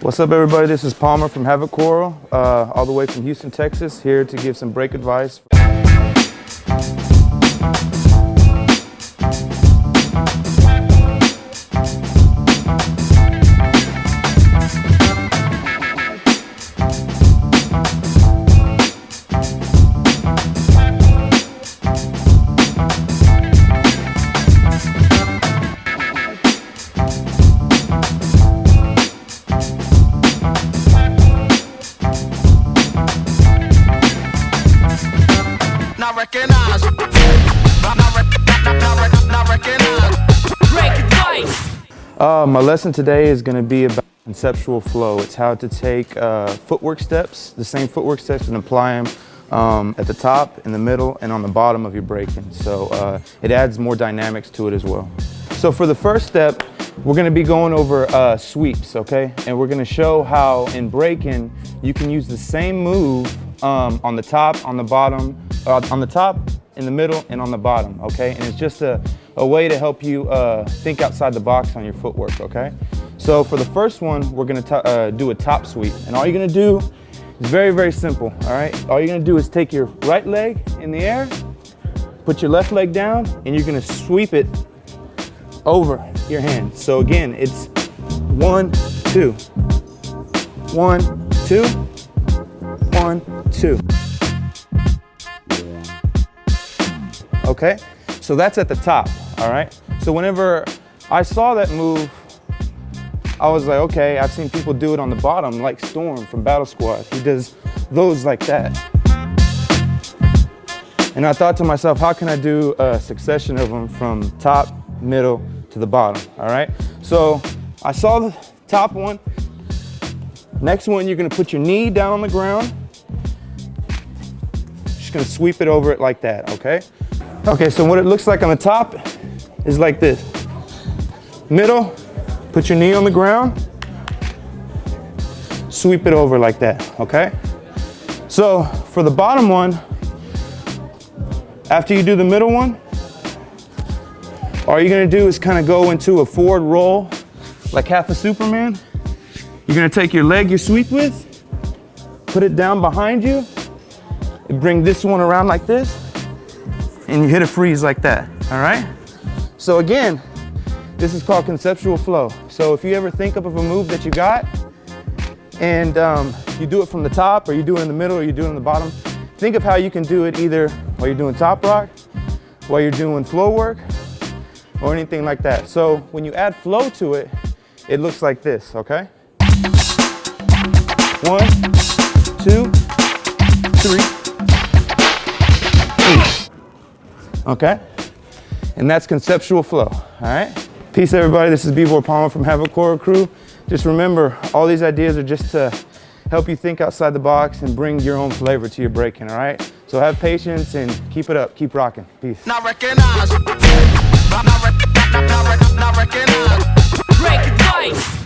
What's up everybody, this is Palmer from Havikoro, uh, all the way from Houston, Texas, here to give some break advice. Uh, my lesson today is going to be about conceptual flow. It's how to take uh, footwork steps, the same footwork steps and apply them um, at the top, in the middle, and on the bottom of your breaking. So uh, it adds more dynamics to it as well. So for the first step, we're gonna be going over uh, sweeps, okay? And we're gonna show how in breaking, you can use the same move um, on the top, on the bottom, uh, on the top, in the middle, and on the bottom, okay? And it's just a, a way to help you uh, think outside the box on your footwork, okay? So for the first one, we're gonna uh, do a top sweep. And all you're gonna do is very, very simple, all right? All you're gonna do is take your right leg in the air, put your left leg down, and you're gonna sweep it over your hand. So again, it's one, two, one, two, one, two. Okay, so that's at the top, all right? So whenever I saw that move, I was like, okay, I've seen people do it on the bottom, like Storm from Battle Squad. He does those like that. And I thought to myself, how can I do a succession of them from top, middle, to the bottom, all right? So I saw the top one. Next one, you're gonna put your knee down on the ground. Just gonna sweep it over it like that, okay? Okay, so what it looks like on the top is like this. Middle, put your knee on the ground, sweep it over like that, okay? So for the bottom one, after you do the middle one, all you're gonna do is kind of go into a forward roll, like half a Superman. You're gonna take your leg you sweep with, put it down behind you, bring this one around like this, and you hit a freeze like that, all right? So again, this is called conceptual flow. So if you ever think of a move that you got, and um, you do it from the top, or you do it in the middle, or you do it in the bottom, think of how you can do it either while you're doing top rock, while you're doing flow work, or anything like that. So when you add flow to it, it looks like this, okay? One, two, three, four. Okay? And that's conceptual flow, all right? Peace everybody, this is B-Boy Palmer from Havikoro Crew. Just remember, all these ideas are just to help you think outside the box and bring your own flavor to your breaking, all right? So have patience and keep it up, keep rocking. Peace. Not recognize. Not, not, not, not, not recognize. Break.